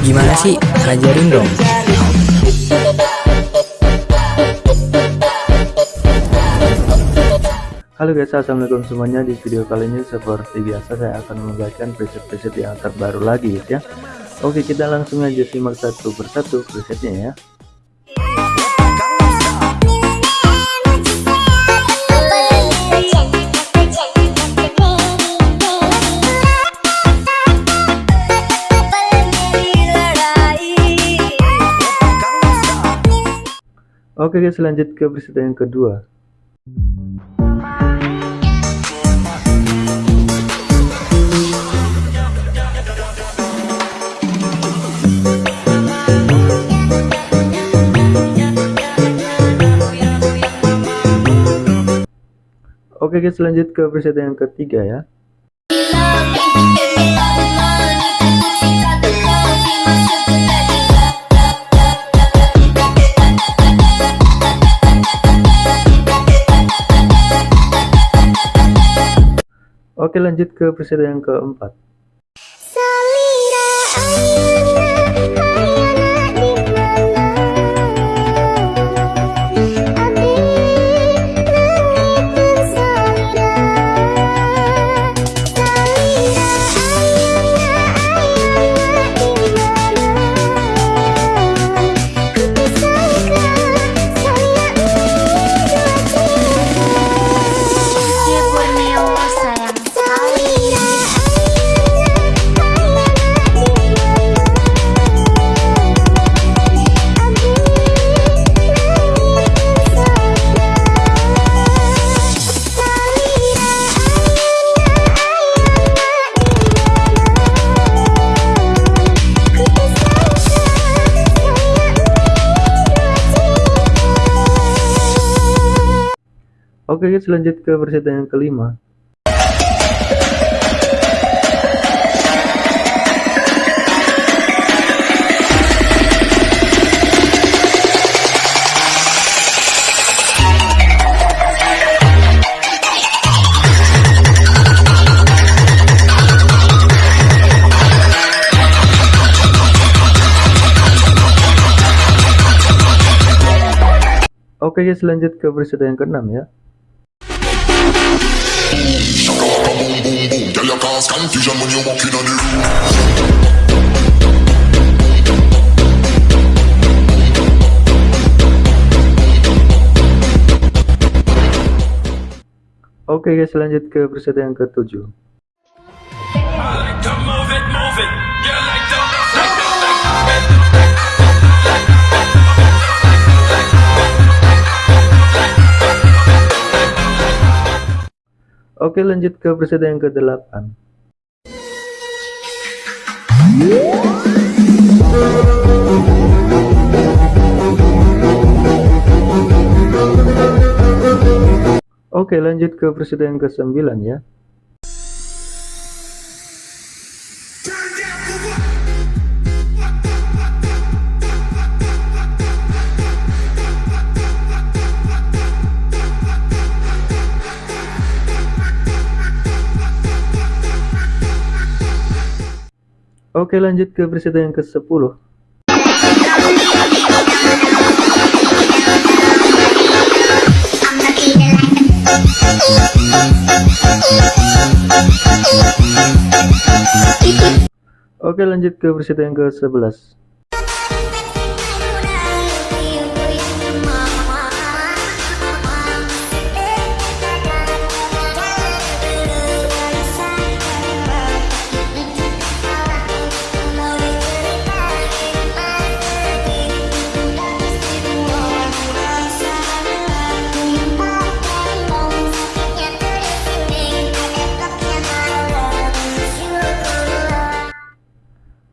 Gimana sih? Ajarin dong. Halo guys, assalamualaikum semuanya. Di video kali ini seperti biasa saya akan membagikan preset-preset yang terbaru lagi ya. Oke, kita langsung aja simak satu persatu presetnya ya. Oke guys lanjut ke berita yang kedua. Oke guys lanjut ke berita yang ketiga ya Oke lanjut ke presiden yang keempat Oke guys lanjut ke versi yang kelima. Oke guys lanjut ke versi yang keenam ya Oke guys lanjut ke preset yang ketujuh Oke lanjut ke preset yang ke-8 Oke lanjut ke preset yang ke-9 ya Oke lanjut ke presiden yang ke-10 Oke lanjut ke presiden yang ke-11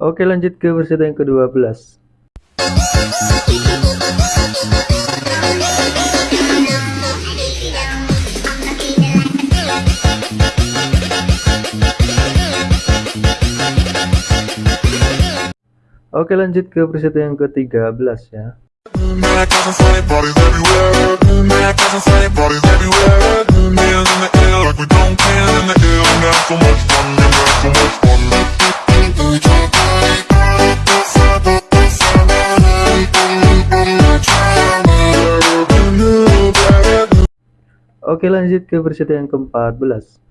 Oke lanjut ke versi yang ke-12 Oke lanjut ke preset yang ke-13 ya Oke lanjut ke versi yang ke-14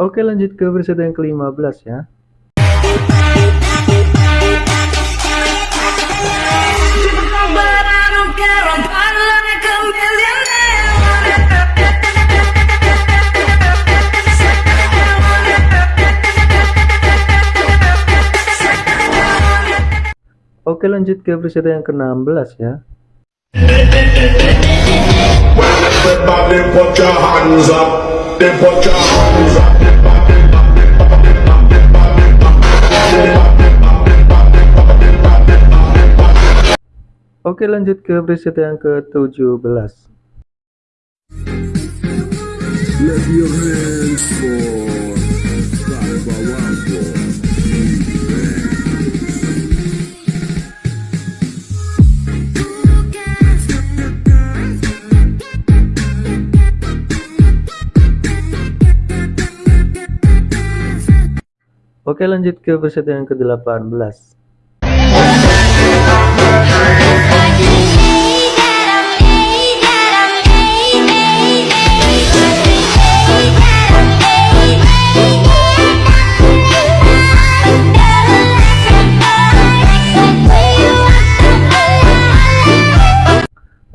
Oke lanjut ke versi yang ke-15 ya Oke lanjut ke versi yang ke-16 ya. Oke lanjut ke preset yang ke-17 Clap your hands for Oke lanjut ke preset yang ke-18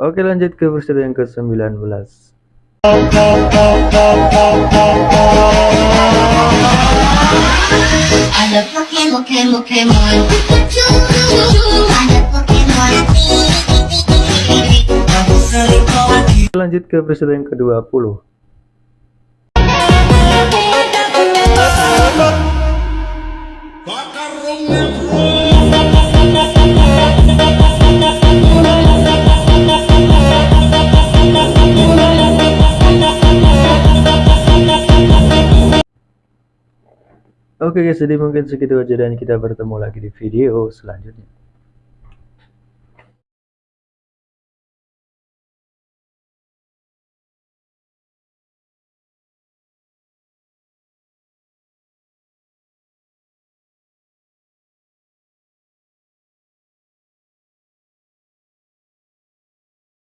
Oke lanjut ke preset yang ke-19 Ada Pokemon, Pokemon. Lanjut ke preset yang ke-20 Oke guys, jadi mungkin segitu aja dan kita bertemu lagi di video selanjutnya.